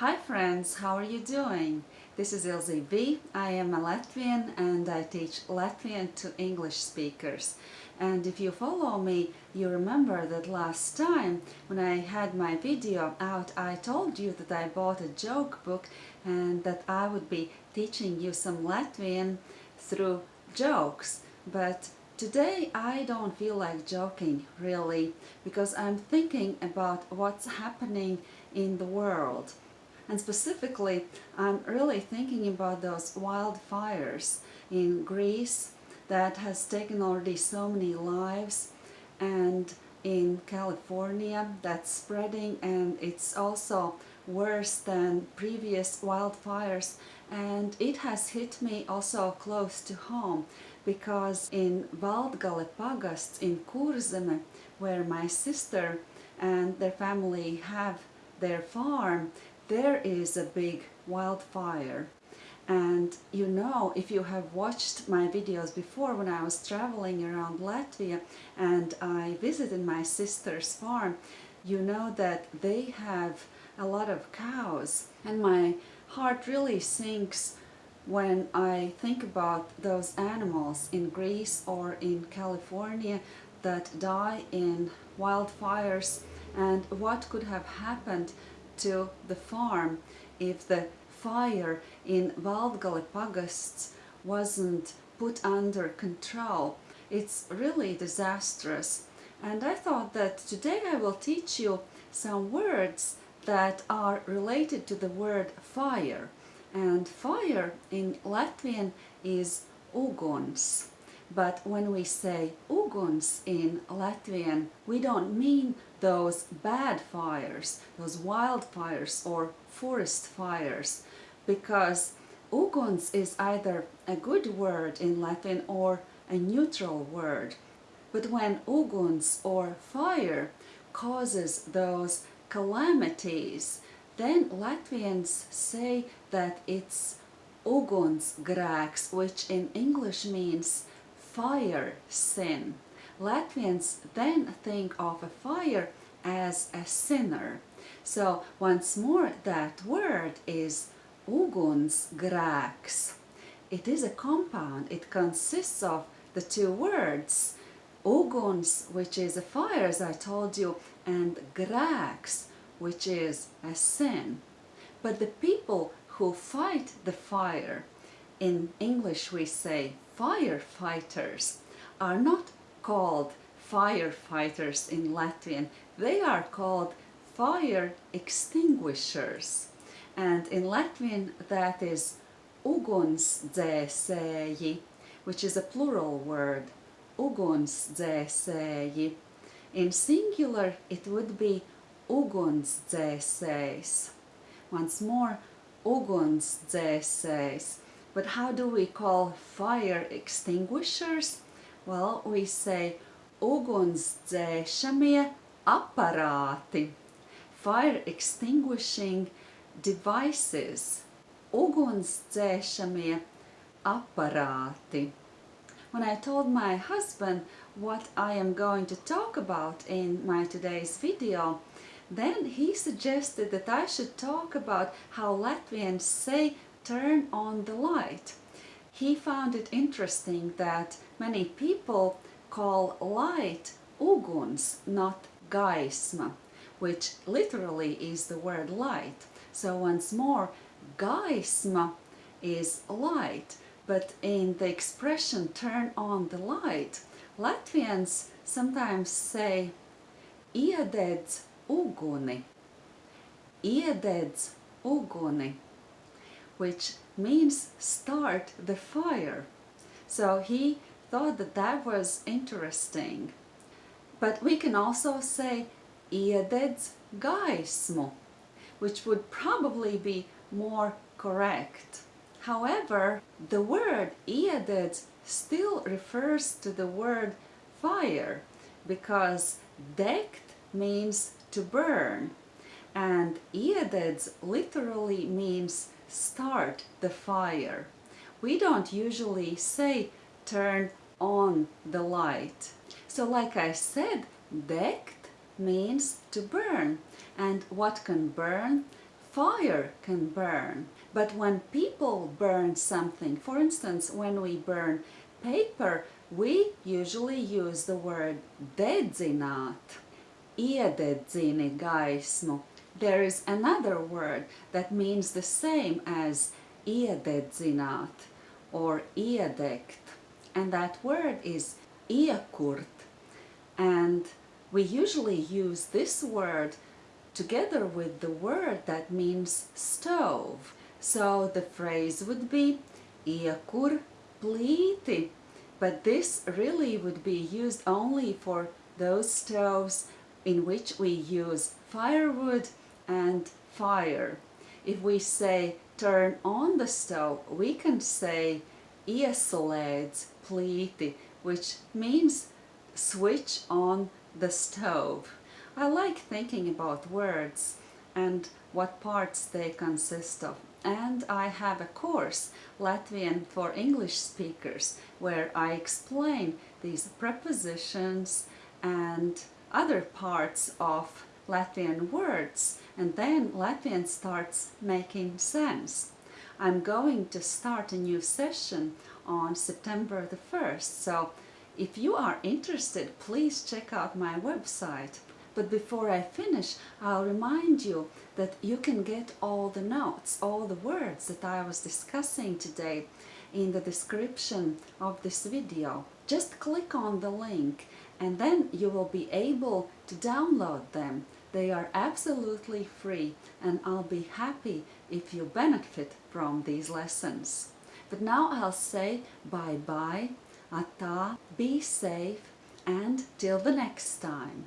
Hi friends, how are you doing? This is Ilze V. I am a Latvian and I teach Latvian to English speakers. And if you follow me, you remember that last time when I had my video out, I told you that I bought a joke book and that I would be teaching you some Latvian through jokes. But Today I don't feel like joking really because I'm thinking about what's happening in the world and specifically I'm really thinking about those wildfires in Greece that has taken already so many lives and in California that's spreading and it's also worse than previous wildfires. And it has hit me also close to home because in Valdgale Pagasts in Kurzeme, where my sister and their family have their farm, there is a big wildfire. And you know, if you have watched my videos before when I was traveling around Latvia and I visited my sister's farm, you know that they have a lot of cows. And my heart really sinks when I think about those animals in Greece or in California that die in wildfires and what could have happened to the farm if the fire in Valdgale Pagasts wasn't put under control. It's really disastrous. And I thought that today I will teach you some words that are related to the word fire and fire in Latvian is uguns. But when we say uguns in Latvian, we don't mean those bad fires, those wildfires or forest fires, because uguns is either a good word in Latin or a neutral word. But when uguns or fire causes those calamities, then Latvians say that it's uguns ugunsgrēks, which in English means fire sin. Latvians then think of a fire as a sinner. So once more that word is ugunsgrēks. It is a compound, it consists of the two words uguns, which is a fire as I told you, and grēks, which is a sin. But the people who fight the fire, in English we say firefighters, are not called firefighters in Latvian, they are called fire extinguishers. And in Latvian that is ugunsdzēsēji, which is a plural word, ugunsdzēsēji. In singular it would be ugunsdzēsējs. Once more, ugunsdzēsējs. But how do we call fire extinguishers? Well, we say ugunsdzēšamie aparāti. Fire extinguishing devices. Ugunsdzēšamie aparāti. When I told my husband what I am going to talk about in my today's video, then he suggested that I should talk about how Latvians say turn on the light. He found it interesting that many people call light uguns, not gaisma, which literally is the word light. So once more, gaisma is light, but in the expression turn on the light, Latvians sometimes say iededz uguni, iededz uguni, which means start the fire. So he thought that that was interesting. But we can also say iededz gaismu, which would probably be more correct. However, the word iededz still refers to the word fire because degt means to burn and iededz literally means start the fire. We don't usually say turn on the light. So like I said, degt means to burn. And what can burn? fire can burn. But when people burn something, for instance, when we burn paper, we usually use the word dedzināt, iededzini gaismu. There is another word that means the same as iededzināt or iedegt, and that word is iekurt. And we usually use this word together with the word that means stove. So the phrase would be iekur plīti. But this really would be used only for those stoves in which we use firewood and fire. If we say turn on the stove, we can say ieslēdz plīti, which means switch on the stove. I like thinking about words and what parts they consist of. And I have a course, Latvian for English speakers, where I explain these prepositions and other parts of Latvian words and then Latvian starts making sense. I'm going to start a new session on September the 1st, so if you are interested, please check out my website. But before I finish, I'll remind you that you can get all the notes, all the words that I was discussing today in the description of this video. Just click on the link and then you will be able to download them. They are absolutely free and I'll be happy if you benefit from these lessons. But now I'll say bye-bye, ata, be safe and till the next time.